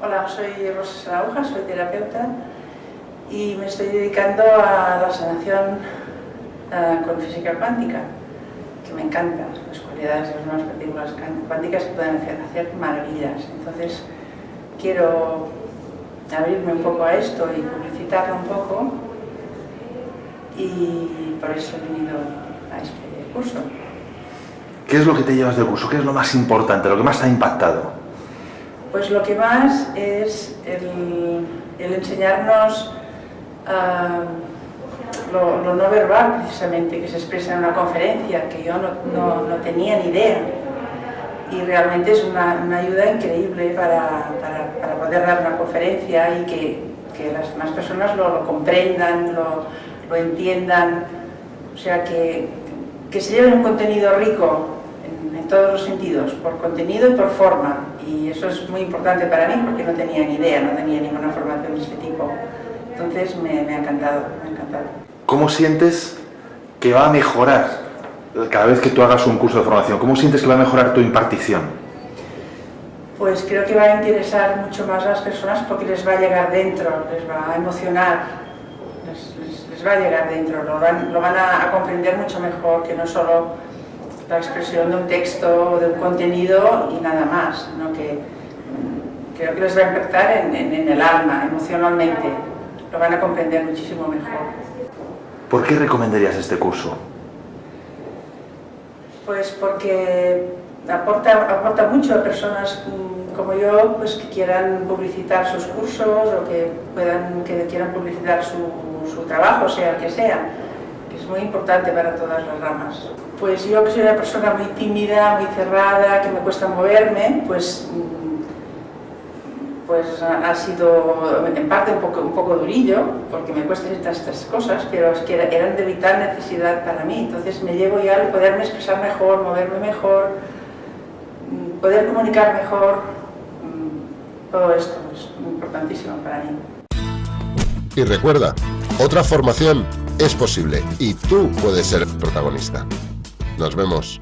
Hola, soy Rosa Sarauja, soy terapeuta y me estoy dedicando a la sanación con física cuántica, que me encanta, las cualidades de las nuevas partículas cuánticas que pueden hacer, hacer maravillas. Entonces, quiero abrirme un poco a esto y publicitarlo un poco y por eso he venido a este curso. ¿Qué es lo que te llevas del curso? ¿Qué es lo más importante, lo que más te ha impactado? Pues lo que más es el, enseñarnos uh, lo, no verbal, precisamente, que se expresa en una conferencia, que yo no, tenía ni idea. Y realmente es una, ayuda increíble para, poder dar una conferencia y que, las demás personas lo, comprendan, lo, lo, entiendan. O sea, que, que se lleven un contenido rico todos los sentidos, por contenido y por forma. Y eso es muy importante para mí porque no tenía ni idea, no tenía ninguna formación de este tipo. Entonces me, me ha encantado, me ha encantado. ¿Cómo sientes que va a mejorar cada vez que tú hagas un curso de formación? ¿Cómo sientes que va a mejorar tu impartición? Pues creo que va a interesar mucho más a las personas porque les va a llegar dentro, les va a emocionar, les, les, va a llegar dentro, lo van, lo van a, a comprender mucho mejor que no solo la expresión de un texto o de un contenido y nada más, ¿no? que mm, creo que les va a impactar en, en, en, el alma, emocionalmente, lo van a comprender muchísimo mejor. ¿Por qué recomendarías este curso? Pues porque aporta, aporta mucho a personas mm, como yo pues, que quieran publicitar sus cursos o que, puedan, que quieran publicitar su, su trabajo, sea el que sea muy importante para todas las ramas. Pues yo que soy una persona muy tímida, muy cerrada, que me cuesta moverme, pues, mm, pues ha sido en parte un poco, un poco durillo, porque me cuesta estas, estas cosas, pero es que eran de vital necesidad para mí. Entonces me llevo ya al poderme expresar mejor, moverme mejor, mm, poder comunicar mejor, mm, todo esto es importantísimo para mí. Y recuerda, otra formación es posible y tú puedes ser protagonista. Nos vemos.